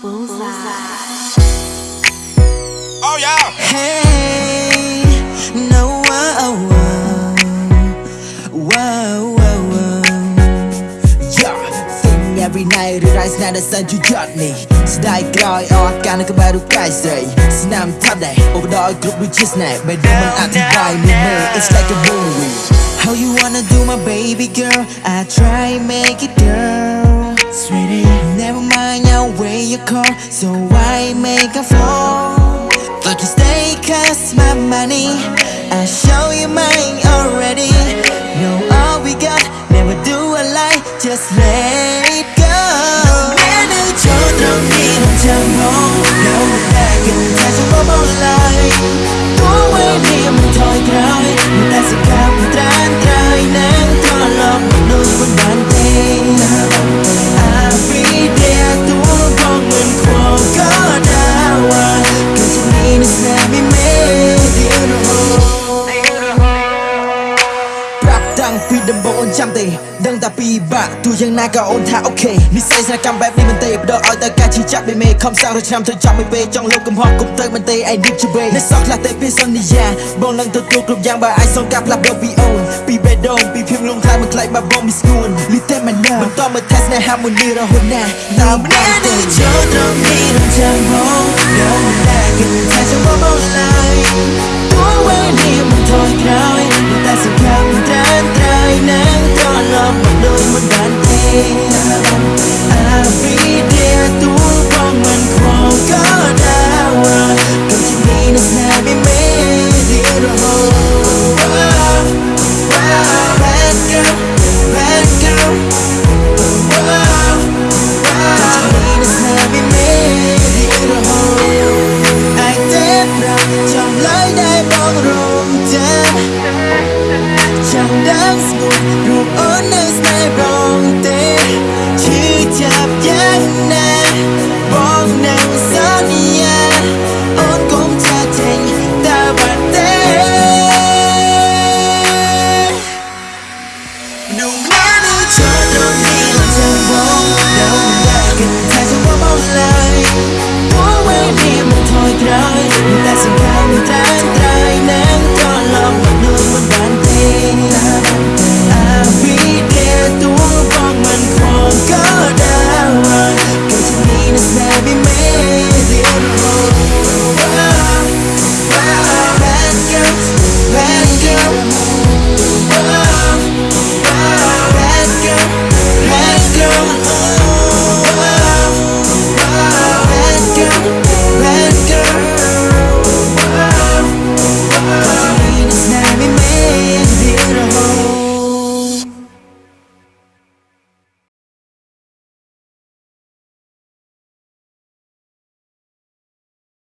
Bullseye. Oh yeah. Hey, no whoa, whoa, whoa, whoa, Yeah. Think every night rise now the sun you got me. Today glow, oh I can't go back to guys day. Snam top day, over the group we just now. But you man out to me, it's like a movie. How you wanna do my baby girl? I try make it girl call So why make a fall But you stay cause my money. I show you mine ដំបូងអូនចាំទេដឹងតែពីបាក់ទោះយ៉ាងណាក៏អូនថាអូខេនិស័យស្នេហ៍កម្មបែបនេះមិនទេបដឲ្យតែការឈឺចាប់ពីមេខំសាំងរឆ្នាំទៅចាំមិនពេចង់លុបកំហុសគុំទៅមិនទេ I need you babe នៅសោះខ្លះទេពីសន្យាបងនឹងទទួលគ្រប់យ៉ាងបើអាចសងការផ្លាស់ប្ដូរពីអូនពីបេះដូងពីភាពលងខ្លាចមិនខ្លាចបើបងមានស្ងួនលីតែមិនណាបន្តមើលថែស្នេហាមួយនេះរហូតណាតាមបានទេចូលត្រង់នេះ down Jangan semua doa